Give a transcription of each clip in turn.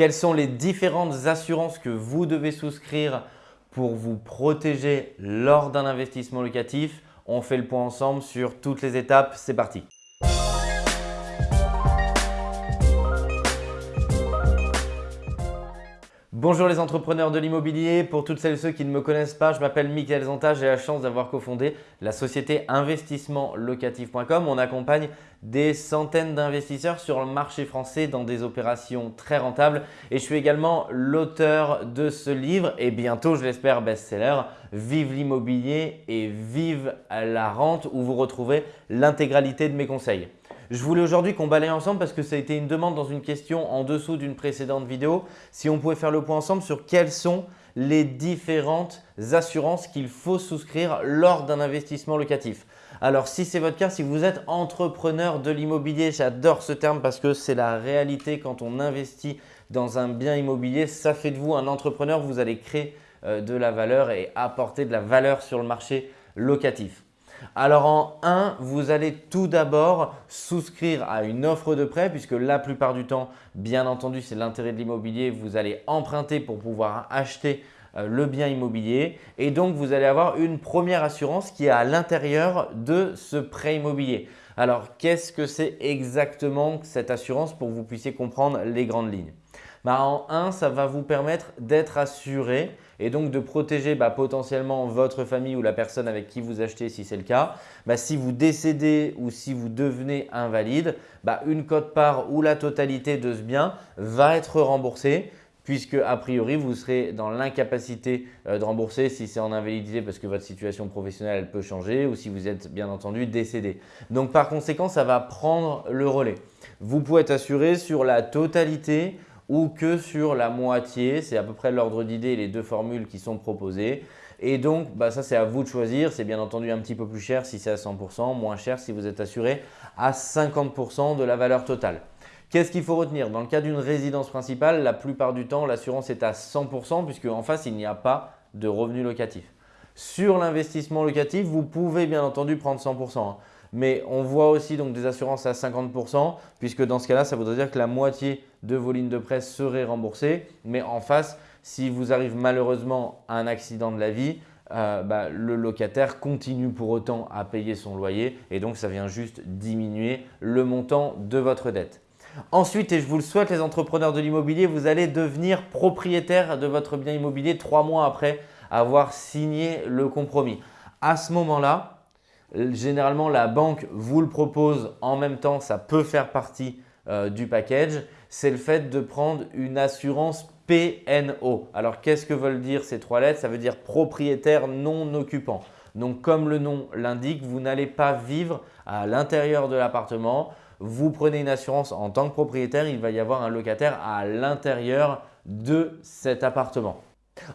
Quelles sont les différentes assurances que vous devez souscrire pour vous protéger lors d'un investissement locatif? On fait le point ensemble sur toutes les étapes. C'est parti Bonjour les entrepreneurs de l'immobilier. Pour toutes celles et ceux qui ne me connaissent pas, je m'appelle Mickaël Zanta. J'ai la chance d'avoir cofondé la société investissementlocatif.com. On accompagne des centaines d'investisseurs sur le marché français dans des opérations très rentables. Et je suis également l'auteur de ce livre et bientôt, je l'espère, best-seller « Vive l'immobilier et vive la rente » où vous retrouvez l'intégralité de mes conseils. Je voulais aujourd'hui qu'on balaye ensemble parce que ça a été une demande dans une question en dessous d'une précédente vidéo. Si on pouvait faire le point ensemble sur quelles sont les différentes assurances qu'il faut souscrire lors d'un investissement locatif. Alors si c'est votre cas, si vous êtes entrepreneur de l'immobilier, j'adore ce terme parce que c'est la réalité quand on investit dans un bien immobilier. Ça fait de vous un entrepreneur, vous allez créer euh, de la valeur et apporter de la valeur sur le marché locatif. Alors en 1, vous allez tout d'abord souscrire à une offre de prêt puisque la plupart du temps, bien entendu, c'est l'intérêt de l'immobilier. Vous allez emprunter pour pouvoir acheter euh, le bien immobilier et donc vous allez avoir une première assurance qui est à l'intérieur de ce prêt immobilier. Alors, qu'est-ce que c'est exactement cette assurance pour que vous puissiez comprendre les grandes lignes? Bah, En 1, ça va vous permettre d'être assuré et donc de protéger bah, potentiellement votre famille ou la personne avec qui vous achetez si c'est le cas. Bah, si vous décédez ou si vous devenez invalide, bah, une cote-part ou la totalité de ce bien va être remboursée puisque a priori vous serez dans l'incapacité euh, de rembourser si c'est en invalidité parce que votre situation professionnelle elle peut changer ou si vous êtes bien entendu décédé. Donc par conséquent, ça va prendre le relais. Vous pouvez être assuré sur la totalité ou que sur la moitié. C'est à peu près l'ordre d'idée les deux formules qui sont proposées. Et donc, bah, ça c'est à vous de choisir. C'est bien entendu un petit peu plus cher si c'est à 100%, moins cher si vous êtes assuré à 50% de la valeur totale. Qu'est-ce qu'il faut retenir? Dans le cas d'une résidence principale, la plupart du temps, l'assurance est à 100% puisque en face, il n'y a pas de revenu locatif. Sur l'investissement locatif, vous pouvez bien entendu prendre 100% mais on voit aussi donc des assurances à 50% puisque dans ce cas-là, ça voudrait dire que la moitié de vos lignes de presse seraient remboursées. Mais en face, si vous arrive malheureusement à un accident de la vie, euh, bah, le locataire continue pour autant à payer son loyer et donc ça vient juste diminuer le montant de votre dette. Ensuite, et je vous le souhaite les entrepreneurs de l'immobilier, vous allez devenir propriétaire de votre bien immobilier trois mois après avoir signé le compromis. À ce moment-là, Généralement, la banque vous le propose en même temps, ça peut faire partie euh, du package. C'est le fait de prendre une assurance PNO. Alors, qu'est-ce que veulent dire ces trois lettres? Ça veut dire propriétaire non occupant. Donc, comme le nom l'indique, vous n'allez pas vivre à l'intérieur de l'appartement. Vous prenez une assurance en tant que propriétaire, il va y avoir un locataire à l'intérieur de cet appartement.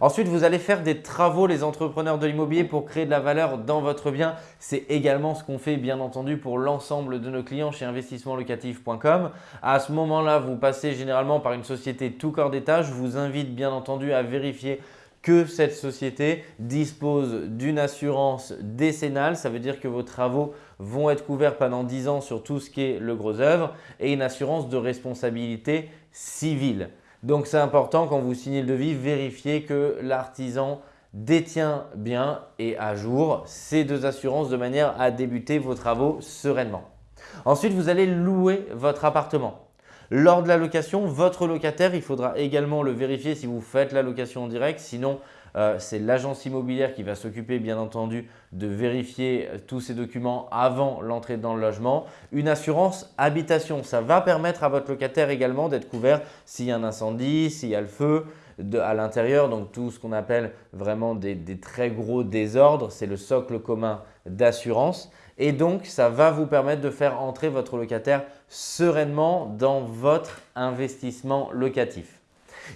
Ensuite, vous allez faire des travaux, les entrepreneurs de l'immobilier, pour créer de la valeur dans votre bien. C'est également ce qu'on fait bien entendu pour l'ensemble de nos clients chez investissementlocatif.com. À ce moment-là, vous passez généralement par une société tout corps d'état. Je vous invite bien entendu à vérifier que cette société dispose d'une assurance décennale. Ça veut dire que vos travaux vont être couverts pendant 10 ans sur tout ce qui est le gros œuvre et une assurance de responsabilité civile. Donc, c'est important quand vous signez le devis, vérifiez que l'artisan détient bien et à jour ces deux assurances de manière à débuter vos travaux sereinement. Ensuite, vous allez louer votre appartement. Lors de la location, votre locataire, il faudra également le vérifier si vous faites la location en direct. Sinon, euh, c'est l'agence immobilière qui va s'occuper bien entendu de vérifier euh, tous ces documents avant l'entrée dans le logement. Une assurance habitation, ça va permettre à votre locataire également d'être couvert s'il y a un incendie, s'il y a le feu à l'intérieur. Donc tout ce qu'on appelle vraiment des très gros désordres, c'est le socle commun d'assurance. Et donc, ça va vous permettre de faire entrer votre locataire sereinement dans votre investissement locatif.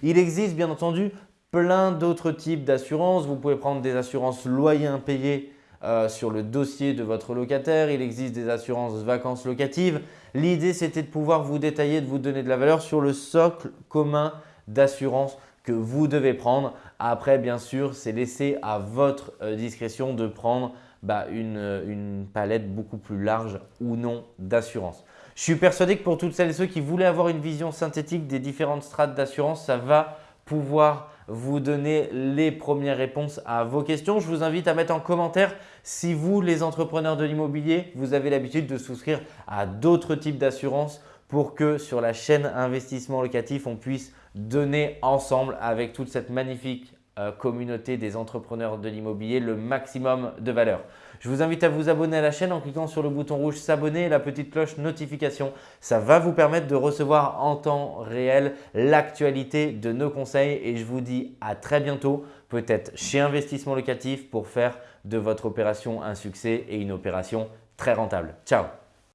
Il existe bien entendu plein d'autres types d'assurances. Vous pouvez prendre des assurances loyers impayés euh, sur le dossier de votre locataire. Il existe des assurances vacances locatives. L'idée, c'était de pouvoir vous détailler, de vous donner de la valeur sur le socle commun d'assurance que vous devez prendre. Après, bien sûr, c'est laissé à votre euh, discrétion de prendre bah, une, une palette beaucoup plus large ou non d'assurance. Je suis persuadé que pour toutes celles et ceux qui voulaient avoir une vision synthétique des différentes strates d'assurance, ça va pouvoir vous donner les premières réponses à vos questions. Je vous invite à mettre en commentaire si vous, les entrepreneurs de l'immobilier, vous avez l'habitude de souscrire à d'autres types d'assurances pour que sur la chaîne investissement locatif, on puisse donner ensemble avec toute cette magnifique euh, communauté des entrepreneurs de l'immobilier le maximum de valeur. Je vous invite à vous abonner à la chaîne en cliquant sur le bouton rouge s'abonner et la petite cloche notification. Ça va vous permettre de recevoir en temps réel l'actualité de nos conseils et je vous dis à très bientôt, peut-être chez Investissement Locatif pour faire de votre opération un succès et une opération très rentable. Ciao